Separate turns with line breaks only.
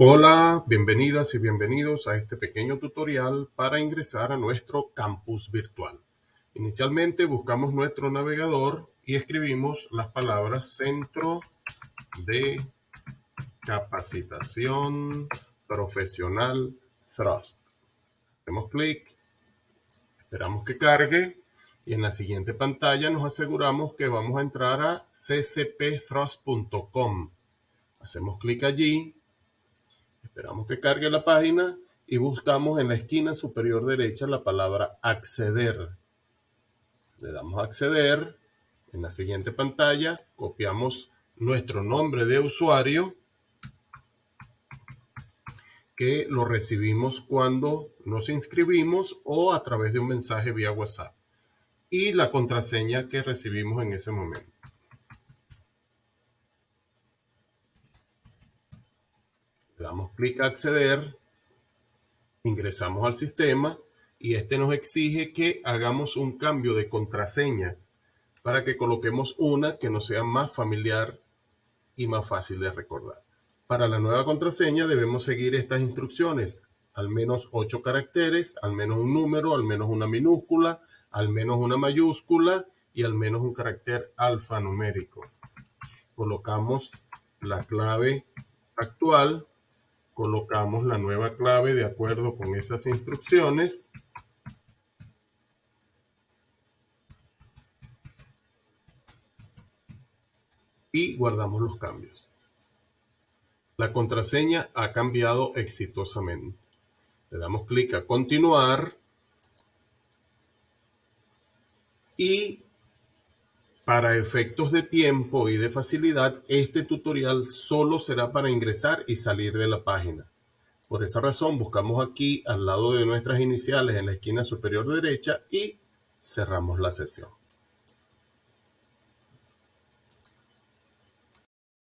Hola, bienvenidas y bienvenidos a este pequeño tutorial para ingresar a nuestro campus virtual. Inicialmente buscamos nuestro navegador y escribimos las palabras Centro de Capacitación Profesional Thrust. Hacemos clic, esperamos que cargue y en la siguiente pantalla nos aseguramos que vamos a entrar a ccpthrust.com. Hacemos clic allí Esperamos que cargue la página y buscamos en la esquina superior derecha la palabra acceder. Le damos acceder. En la siguiente pantalla copiamos nuestro nombre de usuario que lo recibimos cuando nos inscribimos o a través de un mensaje vía WhatsApp y la contraseña que recibimos en ese momento. Damos clic a acceder, ingresamos al sistema y este nos exige que hagamos un cambio de contraseña para que coloquemos una que nos sea más familiar y más fácil de recordar. Para la nueva contraseña debemos seguir estas instrucciones, al menos 8 caracteres, al menos un número, al menos una minúscula, al menos una mayúscula y al menos un carácter alfanumérico. Colocamos la clave actual colocamos la nueva clave de acuerdo con esas instrucciones. Y guardamos los cambios. La contraseña ha cambiado exitosamente. Le damos clic a continuar. Y para efectos de tiempo y de facilidad, este tutorial solo será para ingresar y salir de la página. Por esa razón, buscamos aquí al lado de nuestras iniciales en la esquina superior derecha y cerramos la sesión.